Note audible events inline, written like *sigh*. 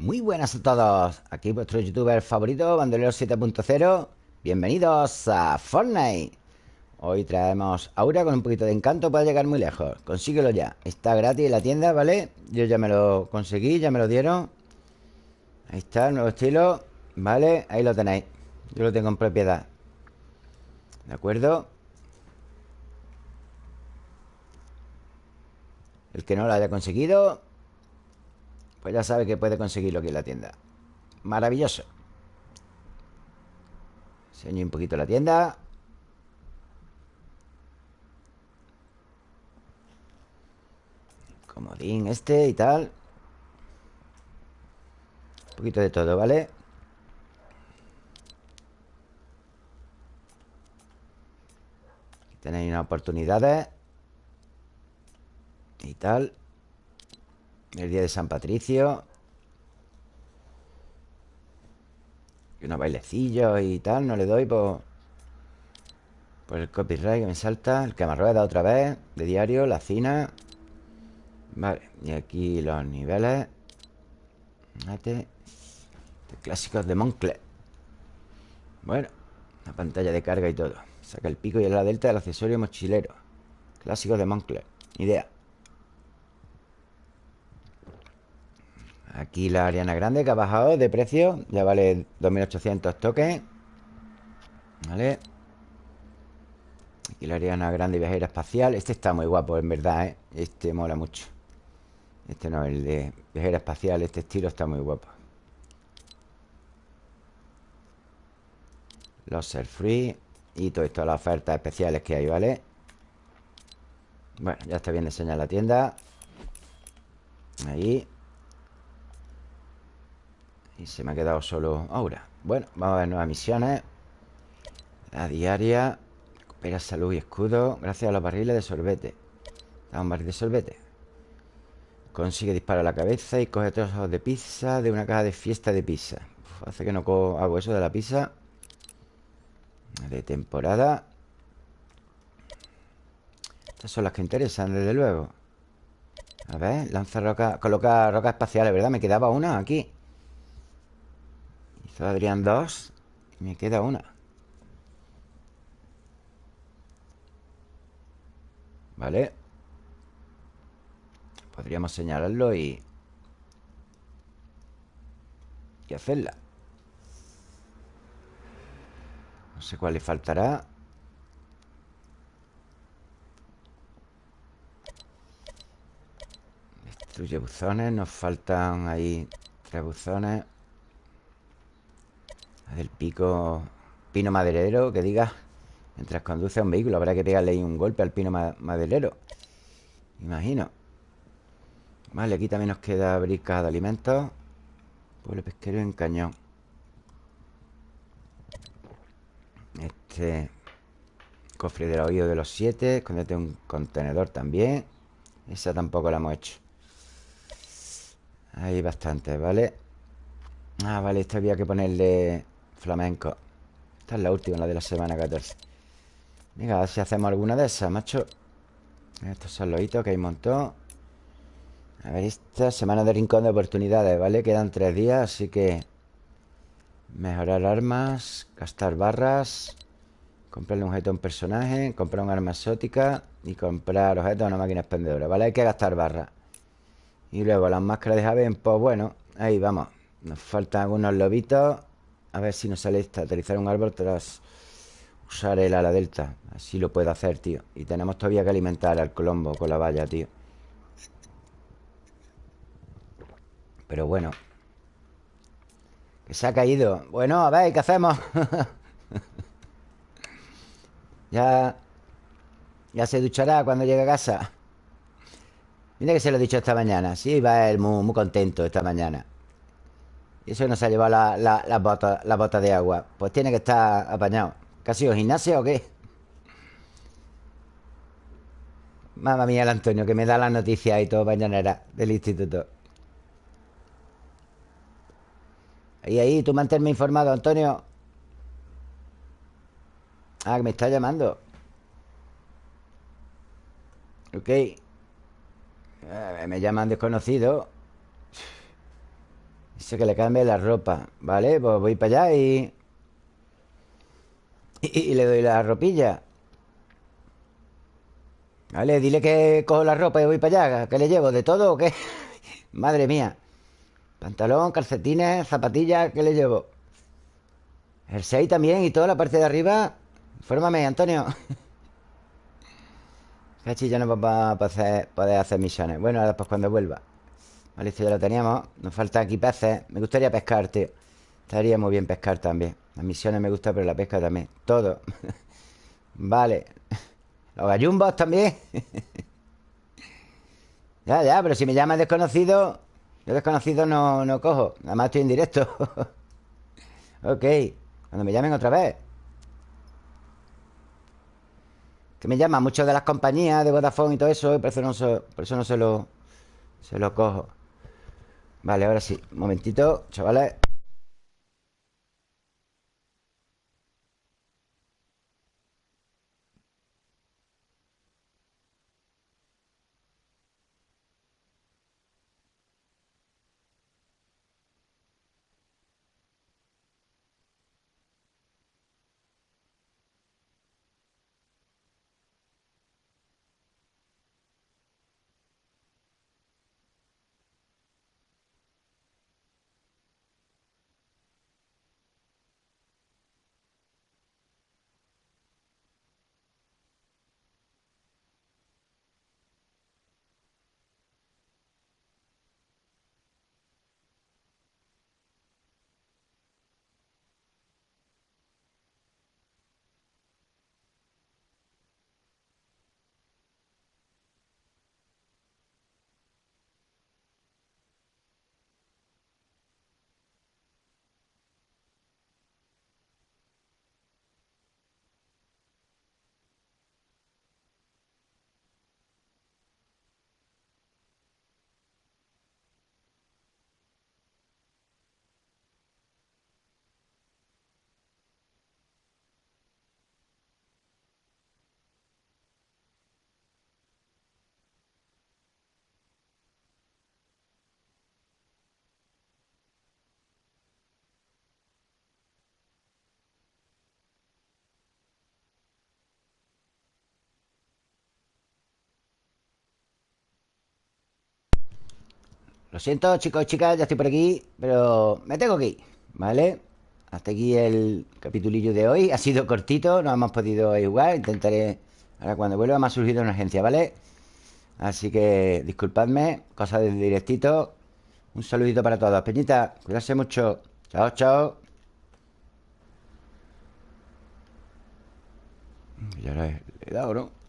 Muy buenas a todos. Aquí vuestro youtuber favorito, Bandolero 7.0. Bienvenidos a Fortnite. Hoy traemos Aura con un poquito de encanto para llegar muy lejos. Consíguelo ya. Está gratis en la tienda, ¿vale? Yo ya me lo conseguí, ya me lo dieron. Ahí está, el nuevo estilo. Vale, ahí lo tenéis. Yo lo tengo en propiedad. ¿De acuerdo? El que no lo haya conseguido pues ya sabe que puede conseguirlo aquí en la tienda. Maravilloso. Enseño un poquito la tienda. Comodín este y tal. Un poquito de todo, ¿vale? Aquí tenéis unas oportunidades. Y tal el día de San Patricio. Y unos bailecillos y tal No le doy por Por el copyright que me salta. El que me rueda otra vez De diario, la cina. Vale, y aquí los niveles. Clásicos de Moncler. Bueno, la pantalla de carga y todo. Saca el pico y la delta del accesorio mochilero. Clásicos de Moncler. Idea Aquí la Ariana Grande que ha bajado de precio Ya vale 2.800 toques Vale Aquí la Ariana Grande viajera espacial. Este está muy guapo, en verdad, ¿eh? Este mola mucho. Este no, el de viajera espacial Este estilo está muy guapo. Los ser free Y todo esto, las ofertas especiales que hay, ¿vale? Bueno, ya está bien diseñada la tienda. Ahí y se me ha quedado solo ahora Bueno, vamos a ver nuevas misiones. La diaria Recupera salud y escudo Gracias a los barriles de sorbete. Da un barril de sorbete. Consigue disparar la cabeza y coge trozos de pizza de una caja de fiesta de pizza. Hace que no hago eso de la pizza. De temporada. Estas son las que interesan, desde luego. A ver, lanza roca Coloca rocas espaciales, ¿verdad? Me quedaba una aquí Adrián dos Y me queda una. Vale Podríamos señalarlo y... Y hacerla. No sé cuál le faltará. Destruye buzones Nos faltan ahí tres buzones del pico Pino maderero Que diga Mientras conduce a un vehículo Habrá que pegarle ahí un golpe al pino maderero. Imagino. Vale, aquí también nos queda brisca de alimentos Pueblo pesquero en cañón. Este Cofre del oído de los siete Escondete un contenedor también. Esa tampoco la hemos hecho. Hay bastante, ¿vale? Ah, vale, esta había que ponerle Flamenco. Esta es la última, la de la semana 14 Venga, a ver si hacemos alguna de esas, macho. Estos son los que hay un montón. A ver, esta semana de rincón de oportunidades, ¿vale? Quedan tres días, así que Mejorar armas Gastar barras Comprarle un objeto a un personaje Comprar un arma exótica Y comprar objetos a una máquina expendedora ¿Vale? Hay que gastar barras. Y luego las máscaras de Javen Pues bueno, ahí vamos. Nos faltan algunos lobitos a ver si nos sale esta Aterrizar un árbol tras usar el ala delta. Así lo puedo hacer, tío. Y tenemos todavía que alimentar al colombo con la valla, tío. Pero bueno. Que se ha caído. Bueno, a ver, ¿qué hacemos? *laughs* ya... Ya se duchará cuando llegue a casa. Mira que se lo he dicho esta mañana. Sí, va él muy, muy contento esta mañana y eso no se ha llevado la, la, la bota de agua. Pues tiene que estar apañado. ¿Qué ha sido gimnasia o qué? Mamma mía el Antonio Que me da las noticias y todo mañanera Del instituto. Ahí, ahí, tú manténme informado, Antonio. Ah, que me está llamando. Ok. Me llaman desconocido Dice que le cambie la ropa Vale, pues voy para allá y... y... le doy la ropilla. Vale, dile que cojo la ropa y voy para allá ¿Qué le llevo? ¿De todo o qué? *laughs* Madre mía. Pantalón, calcetines, zapatillas ¿Qué le llevo? El 6 también y toda la parte de arriba. Fórmame, Antonio. *laughs* Cachi ya no va a poder hacer misiones. Bueno, ahora pues cuando vuelva Vale, esto ya lo teníamos. Nos faltan aquí peces. Me gustaría pescar, tío. Estaría muy bien pescar también. Las misiones me gustan, pero la pesca también. Todo. *laughs* Vale. Los gallumbos también. *laughs* Ya, ya, pero si me llaman desconocido Yo desconocido no, no cojo. Nada más estoy en directo. *laughs* Ok. Cuando me llamen otra vez. Que me llaman muchos de las compañías de Vodafone y todo eso Y por eso no por eso no se lo Se lo cojo Vale, ahora sí. Un momentito, chavales Lo siento, chicos y chicas, ya estoy por aquí Pero me tengo que ir, ¿vale? Hasta aquí el capitulillo de hoy Ha sido cortito, no hemos podido jugar Intentaré, ahora cuando vuelva me ha surgido una agencia, ¿vale? Así que disculpadme, cosas de directito Un saludito para todos Peñita, cuidarse mucho Chao, chao Ya le he dado, ¿no?